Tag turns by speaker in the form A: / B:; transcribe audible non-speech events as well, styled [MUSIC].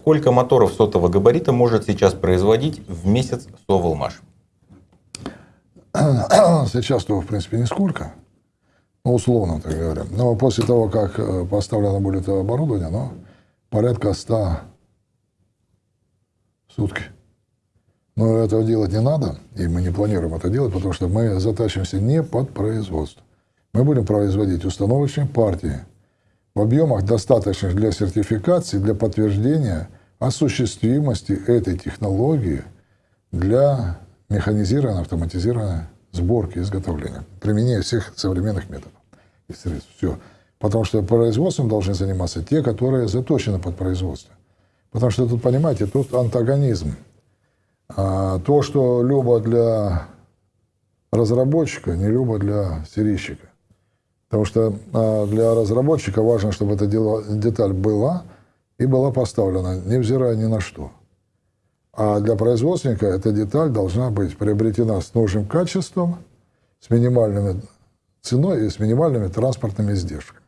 A: Сколько моторов сотого габарита может сейчас производить в месяц Соволмаш? [CLEARS THROAT]
B: Сейчас-то, в принципе, нисколько. Ну, условно, так говоря. Но после того, как э, поставлено будет оборудование, ну, порядка 100 в сутки. Но этого делать не надо, и мы не планируем это делать, потому что мы затачиваемся не под производство. Мы будем производить установочные партии в объемах, достаточных для сертификации, для подтверждения осуществимости этой технологии для механизированной, автоматизированной сборки, изготовления, применения всех современных методов и средств. Все. Потому что производством должны заниматься те, которые заточены под производство. Потому что тут, понимаете, тут антагонизм. А то, что любо для разработчика, не любо для серийщика. Потому что а, для разработчика важно, чтобы эта деталь была и была поставлена, невзирая ни на что. А для производственника эта деталь должна быть приобретена с нужным качеством, с минимальными ценой и с минимальными транспортными издержками.